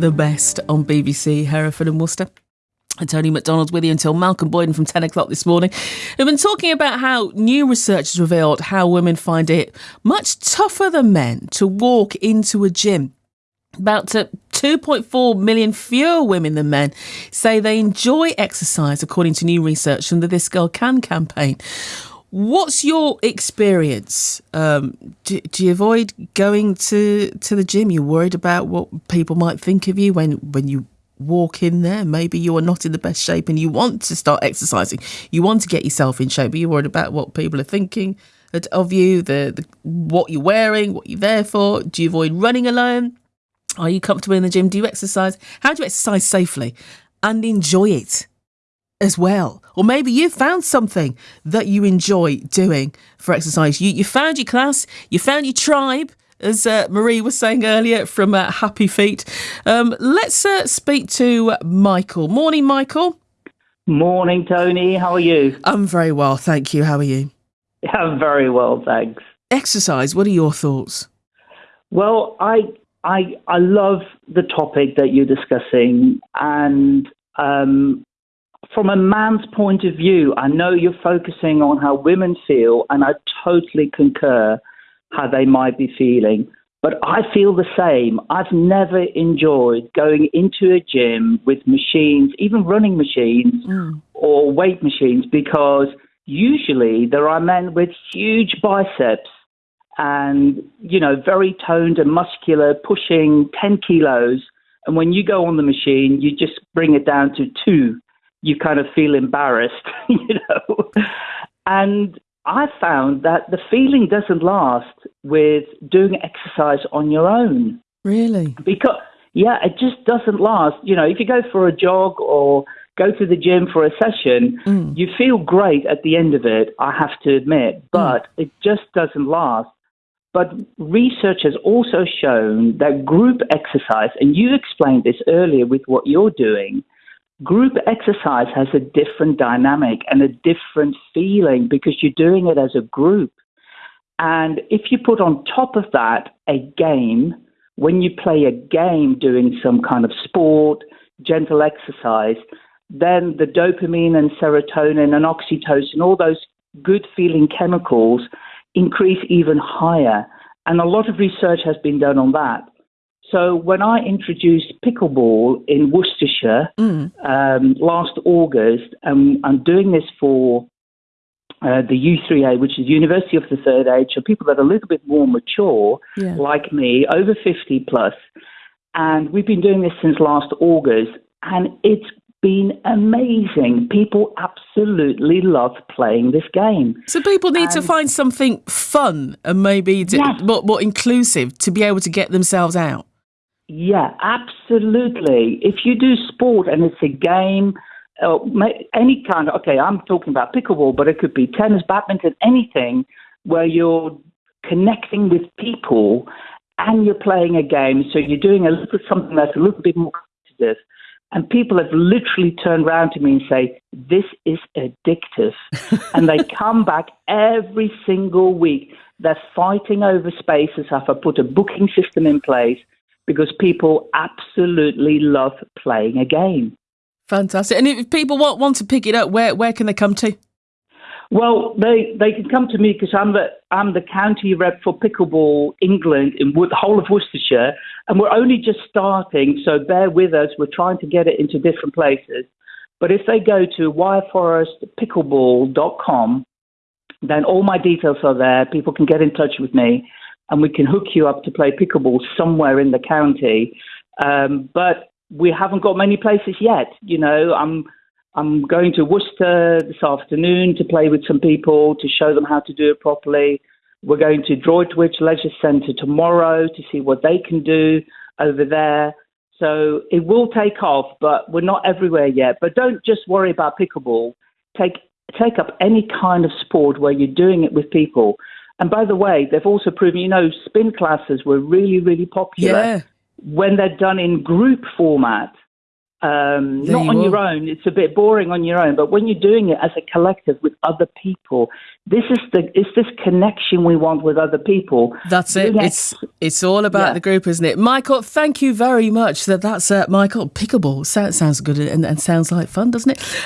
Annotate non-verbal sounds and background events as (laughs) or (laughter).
the best on BBC Hereford and Worcester. And Tony McDonald with you until Malcolm Boyden from 10 o'clock this morning. We've been talking about how new research has revealed how women find it much tougher than men to walk into a gym. About 2.4 million fewer women than men say they enjoy exercise, according to new research from the This Girl Can campaign. What's your experience? Um, do, do, you avoid going to, to the gym? You're worried about what people might think of you when, when you walk in there. Maybe you are not in the best shape and you want to start exercising. You want to get yourself in shape, but you're worried about what people are thinking of you, the, the what you're wearing, what you're there for. Do you avoid running alone? Are you comfortable in the gym? Do you exercise? How do you exercise safely and enjoy it as well? Or maybe you found something that you enjoy doing for exercise. You, you found your class, you found your tribe, as uh, Marie was saying earlier from uh, Happy Feet. Um, let's uh, speak to Michael. Morning, Michael. Morning, Tony. How are you? I'm very well, thank you. How are you? (laughs) I'm very well, thanks. Exercise. What are your thoughts? Well, I I I love the topic that you're discussing, and um, from a man's point of view, I know you're focusing on how women feel, and I totally concur how they might be feeling. But I feel the same. I've never enjoyed going into a gym with machines, even running machines mm. or weight machines, because usually there are men with huge biceps and, you know, very toned and muscular, pushing 10 kilos. And when you go on the machine, you just bring it down to two. You kind of feel embarrassed, (laughs) you know. And I found that the feeling doesn't last with doing exercise on your own. Really? Because, yeah, it just doesn't last. You know, if you go for a jog or go to the gym for a session, mm. you feel great at the end of it, I have to admit, but mm. it just doesn't last. But research has also shown that group exercise, and you explained this earlier with what you're doing, group exercise has a different dynamic and a different feeling because you're doing it as a group. And if you put on top of that a game, when you play a game doing some kind of sport, gentle exercise, then the dopamine and serotonin and oxytocin, all those good feeling chemicals increase even higher. And a lot of research has been done on that. So when I introduced pickleball in Worcestershire mm. um, last August, and I'm doing this for uh, the U3A, which is University of the Third Age, so people that are a little bit more mature, yeah. like me, over 50 plus. And we've been doing this since last August, and it's been amazing. People absolutely love playing this game. So people need and to find something fun and maybe more, more inclusive to be able to get themselves out. Yeah, absolutely. If you do sport and it's a game, uh, any kind of, okay, I'm talking about pickleball, but it could be tennis, badminton, anything where you're connecting with people and you're playing a game. So you're doing a little something that's a little bit more competitive. And people have literally turned around to me and say, This is addictive. (laughs) and they come back every single week. They're fighting over spaces. I've put a booking system in place? Because people absolutely love playing a game. Fantastic. And if people want, want to pick it up, where, where can they come to? Well, they, they can come to me because I'm the I'm the county rep for pickleball England in the whole of Worcestershire, and we're only just starting. So bear with us. We're trying to get it into different places. But if they go to wyreforestpickleball.com, then all my details are there. People can get in touch with me, and we can hook you up to play pickleball somewhere in the county. Um, but we haven't got many places yet. You know, I'm I'm going to Worcester this afternoon to play with some people to show them how to do it properly. We're going to Droitwich Leisure Centre tomorrow to see what they can do over there. So it will take off, but we're not everywhere yet. But don't just worry about pickleball. Take take up any kind of sport where you're doing it with people. And by the way, they've also proven, you know, spin classes were really, really popular yeah. when they're done in group format. Um, not you on are. your own. It's a bit boring on your own, but when you're doing it as a collective with other people, this is the it's this connection we want with other people. That's it. Doing It's it's all about Yeah. the group, isn't it? Michael, thank you very much. That that's uh, Michael Pickable. Sounds sounds good and, and sounds like fun, doesn't it?